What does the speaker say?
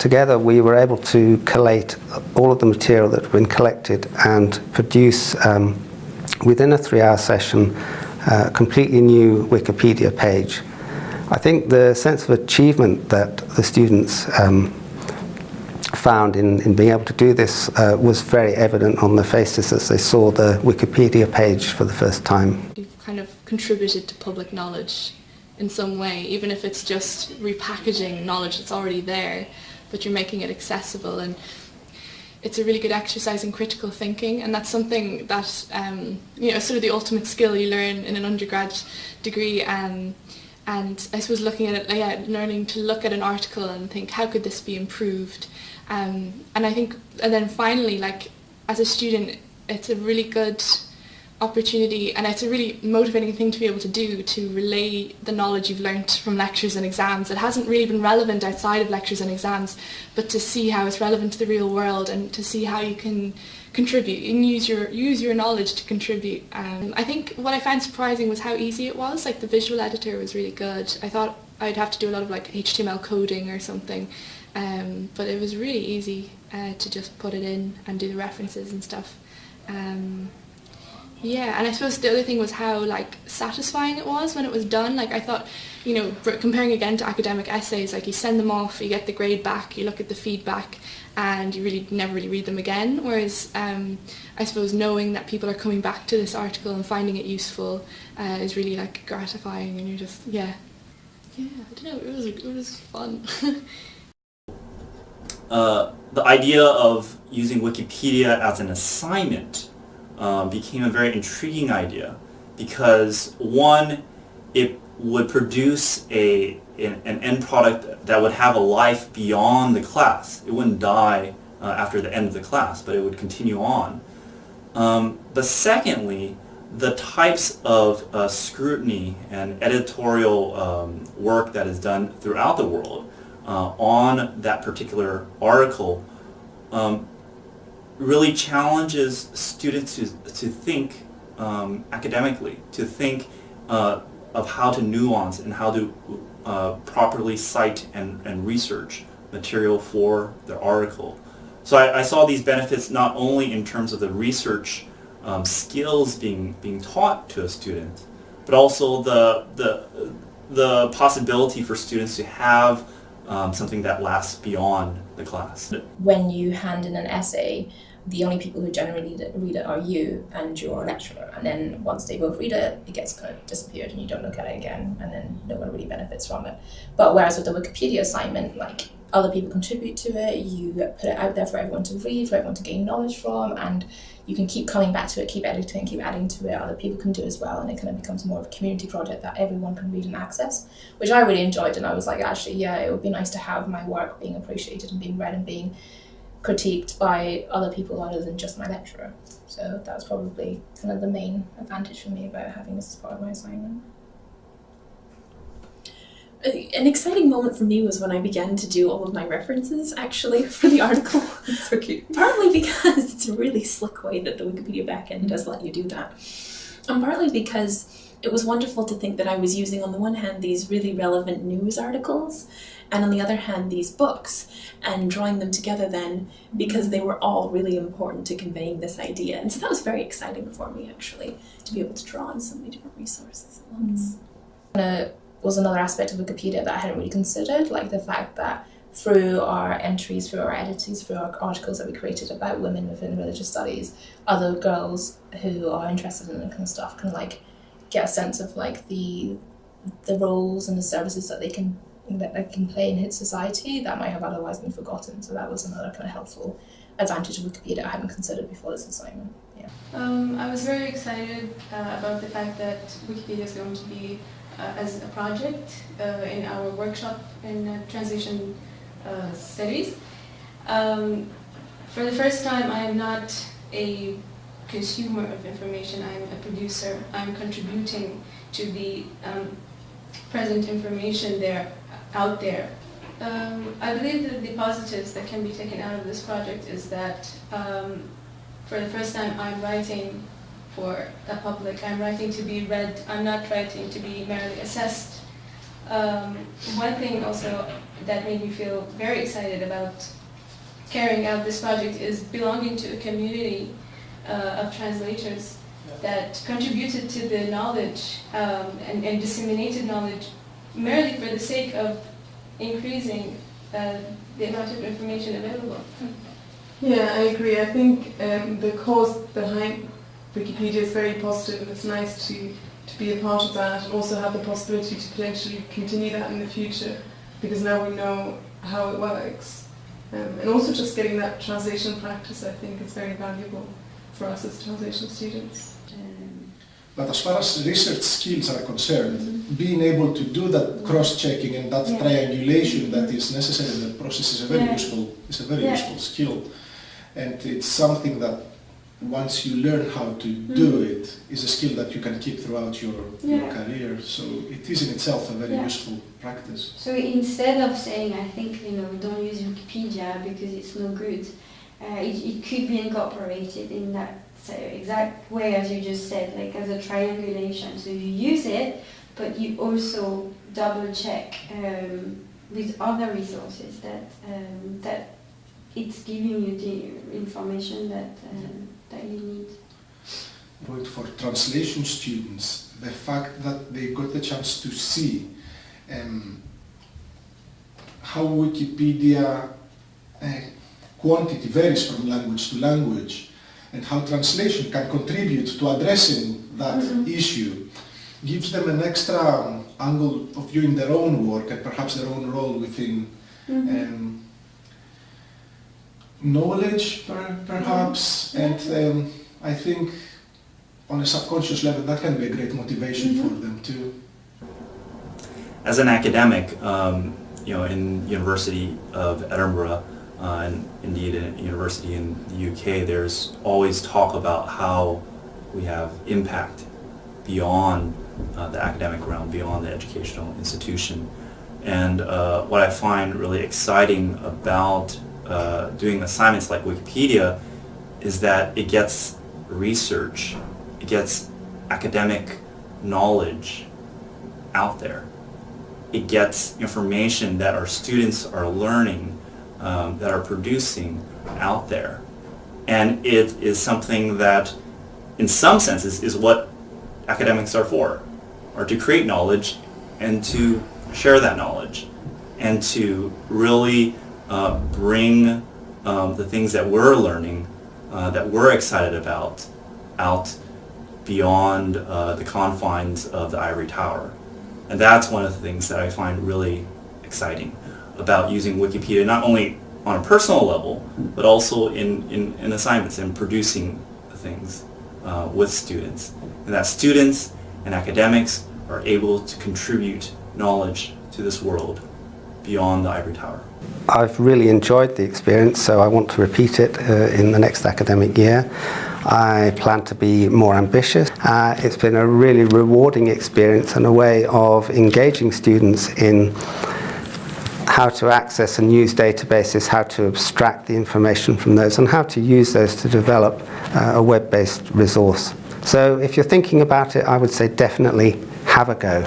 together we were able to collate all of the material that had been collected and produce um, within a three-hour session uh, a completely new Wikipedia page. I think the sense of achievement that the students um, found in, in being able to do this uh, was very evident on their faces as they saw the Wikipedia page for the first time. You've kind of contributed to public knowledge in some way, even if it's just repackaging knowledge that's already there, but you're making it accessible and it's a really good exercise in critical thinking and that's something that um, you know sort of the ultimate skill you learn in an undergrad degree um, and I suppose looking at it, yeah, learning to look at an article and think how could this be improved? Um, and I think and then finally like as a student it's a really good opportunity and it's a really motivating thing to be able to do to relay the knowledge you've learnt from lectures and exams. It hasn't really been relevant outside of lectures and exams but to see how it's relevant to the real world and to see how you can contribute and use your use your knowledge to contribute. Um, I think what I found surprising was how easy it was. Like the visual editor was really good. I thought I'd have to do a lot of like HTML coding or something um, but it was really easy uh, to just put it in and do the references and stuff. Um, yeah, and I suppose the other thing was how like satisfying it was when it was done. Like I thought, you know, comparing again to academic essays, like you send them off, you get the grade back, you look at the feedback, and you really never really read them again. Whereas um, I suppose knowing that people are coming back to this article and finding it useful uh, is really like gratifying, and you're just yeah, yeah. I don't know. It was it was fun. uh, the idea of using Wikipedia as an assignment um, became a very intriguing idea because one, it would produce a an, an, end product that would have a life beyond the class. It wouldn't die uh, after the end of the class, but it would continue on. Um, but secondly, the types of uh, scrutiny and editorial um, work that is done throughout the world uh, on that particular article um, really challenges students to, to think um, academically, to think uh, of how to nuance and how to uh, properly cite and, and research material for their article. So I, I, saw these benefits not only in terms of the research um, skills being, being taught to a student, but also the, the, the possibility for students to have um, something that lasts beyond the class. When you hand in an essay, the only people who generally read it are you and your lecturer. And then once they both read it, it gets kind of disappeared and you don't look at it again and then no one really benefits from it. But whereas with the Wikipedia assignment, like other people contribute to it, you put it out there for everyone to read, for everyone to gain knowledge from, and you can keep coming back to it, keep editing, keep adding to it, other people can do as well, and it kind of becomes more of a community project that everyone can read and access, which I really enjoyed, and I was like, actually, yeah, it would be nice to have my work being appreciated and being read and being critiqued by other people other than just my lecturer. So that was probably kind of the main advantage for me about having this as part of my assignment. An exciting moment for me was when I began to do all of my references actually for the article. so cute. Partly because it's a really slick way that the Wikipedia backend does let you do that. And partly because it was wonderful to think that I was using on the one hand these really relevant news articles and on the other hand these books and drawing them together then because they were all really important to conveying this idea and so that was very exciting for me actually to be able to draw on so many different resources at once. Mm. Was another aspect of Wikipedia that I hadn't really considered like the fact that through our entries, through our editors, through our articles that we created about women within religious studies, other girls who are interested in that kind of stuff can like get a sense of like the the roles and the services that they can that they can play in society that might have otherwise been forgotten. So that was another kind of helpful advantage of Wikipedia I hadn't considered before this assignment. Yeah. Um, I was very excited uh, about the fact that Wikipedia is going to be as a project uh, in our workshop in uh, translation uh, studies. Um, for the first time, I am not a consumer of information, I'm a producer. I'm contributing to the um, present information there out there. Um, I believe that the positives that can be taken out of this project is that um, for the first time I'm writing for the public. I'm writing to be read. I'm not writing to be merely assessed. Um, one thing also that made me feel very excited about carrying out this project is belonging to a community uh, of translators that contributed to the knowledge um, and, and disseminated knowledge merely for the sake of increasing uh, the amount of information available. Yeah, I agree. I think um, the cause behind Wikipedia is very positive and it's nice to, to be a part of that and also have the possibility to potentially continue that in the future because now we know how it works. Um, and also just getting that translation practice I think is very valuable for us as translation students. But as far as research skills are concerned, being able to do that cross-checking and that Yeah. triangulation that is necessary in the process is a very Yeah. useful is a very Yeah. useful skill, and it's something that once you learn how to do it is a skill that you can keep throughout your, your career. So it is in itself a very Yeah. useful practice. So instead of saying, I think, you know, don't use Wikipedia because it's no good, uh, it, it could be incorporated in that so exact way as you just said, like as a triangulation. So you use it, but you also double check um, with other resources that um, that it's giving you the information that um, that you need. Point for translation students, the fact that they got the chance to see um, how Wikipedia uh, quantity varies from language to language and how translation can contribute to addressing that issue gives them an extra um, angle of viewing their own work and perhaps their own role within um, knowledge per, perhaps and um, I think on a subconscious level that can be a great motivation for them too. As an academic, um, you know, in University of Edinburgh, uh, and indeed a university in the UK, there's always talk about how we have impact beyond uh, the academic realm, beyond the educational institution. And uh, what I find really exciting about uh, doing assignments like Wikipedia is that it gets research, it gets academic knowledge out there. It gets information that our students are learning, um, that are producing out there. And it is something that, in some senses, is what academics are for, are to create knowledge and to share that knowledge and to really uh, bring um, the things that we're learning, uh, that we're excited about, out beyond uh, the confines of the ivory tower. And that's one of the things that I find really exciting about using Wikipedia, not only on a personal level, but also in, in, in assignments and producing things uh, with students. And that students and academics are able to contribute knowledge to this world beyond the ivory tower. I've really enjoyed the experience, so I want to repeat it uh, in the next academic year. I plan to be more ambitious. Uh, it's been a really rewarding experience and a way of engaging students in how to access and use databases, how to abstract the information from those, and how to use those to develop uh, a web-based resource. So if you're thinking about it, I would say definitely have a go.